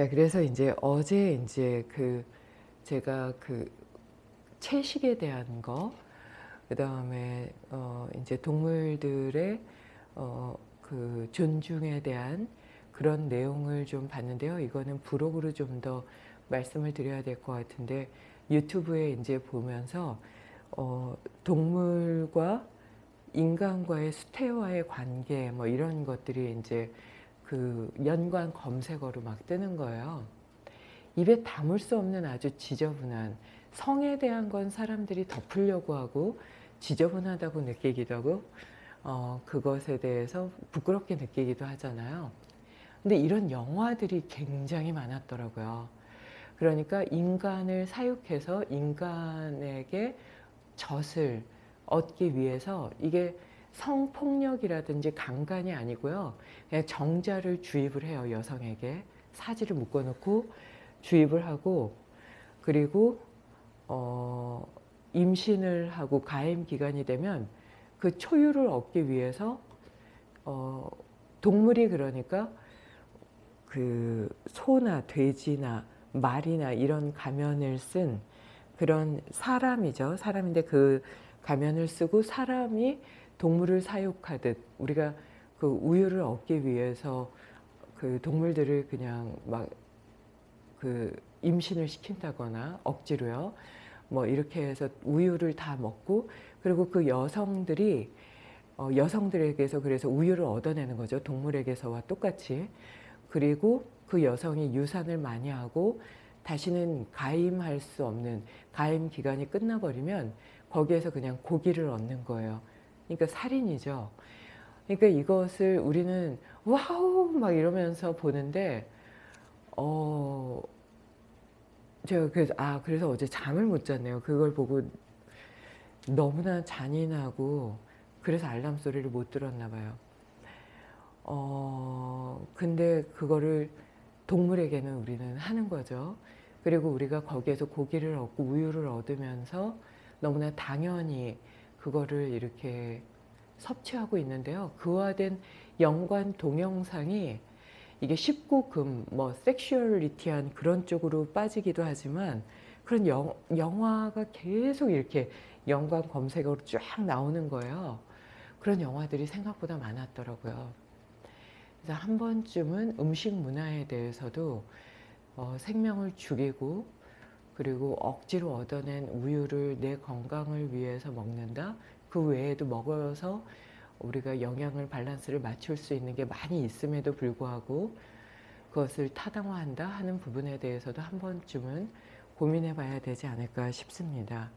자, 그래서 이제 어제 이제 그 제가 그 채식에 대한 거, 그 다음에 어 이제 동물들의 어 그 존중에 대한 그런 내용을 좀 봤는데요. 이거는 브로그로 좀 더 말씀을 드려야 될 것 같은데 유튜브에 이제 보면서 어 동물과 인간과의 수태와의 관계 뭐 이런 것들이 이제 그 연관 검색어로 막 뜨는 거예요. 입에 담을 수 없는 아주 지저분한 성에 대한 건 사람들이 덮으려고 하고 지저분하다고 느끼기도 하고 어, 그것에 대해서 부끄럽게 느끼기도 하잖아요. 근데 이런 영화들이 굉장히 많았더라고요. 그러니까 인간을 사육해서 인간에게 젖을 얻기 위해서 이게 성폭력이라든지 강간이 아니고요. 그냥 정자를 주입을 해요. 여성에게. 사지를 묶어놓고 주입을 하고 그리고 어, 임신을 하고 가임 기간이 되면 그 초유를 얻기 위해서 어, 동물이 그러니까 그 소나 돼지나 말이나 이런 가면을 쓴 그런 사람이죠. 사람인데 그 가면을 쓰고 사람이 동물을 사육하듯 우리가 그 우유를 얻기 위해서 그 동물들을 그냥 막 그 임신을 시킨다거나 억지로요. 뭐 이렇게 해서 우유를 다 먹고 그리고 그 여성들이 어 여성들에게서 그래서 우유를 얻어내는 거죠. 동물에게서와 똑같이. 그리고 그 여성이 유산을 많이 하고 다시는 가임할 수 없는 가임 기간이 끝나버리면 거기에서 그냥 고기를 얻는 거예요. 그러니까 살인이죠. 그러니까 이것을 우리는 와우 막 이러면서 보는데 어 제가 그래서 아 그래서 어제 잠을 못 잤네요. 그걸 보고 너무나 잔인하고 그래서 알람 소리를 못 들었나 봐요. 어 근데 그거를 동물에게는 우리는 하는 거죠. 그리고 우리가 거기에서 고기를 얻고 우유를 얻으면서 너무나 당연히 그거를 이렇게 섭취하고 있는데요. 그와 된 연관 동영상이 이게 19금, 뭐 섹슈얼리티한 그런 쪽으로 빠지기도 하지만 그런 영, 영화가 계속 이렇게 연관 검색어로 쫙 나오는 거예요. 그런 영화들이 생각보다 많았더라고요. 그래서 한 번쯤은 음식 문화에 대해서도 어, 생명을 죽이고 그리고 억지로 얻어낸 우유를 내 건강을 위해서 먹는다. 그 외에도 먹어서 우리가 영양을 밸런스를 맞출 수 있는 게 많이 있음에도 불구하고 그것을 타당화한다 하는 부분에 대해서도 한 번쯤은 고민해 봐야 되지 않을까 싶습니다.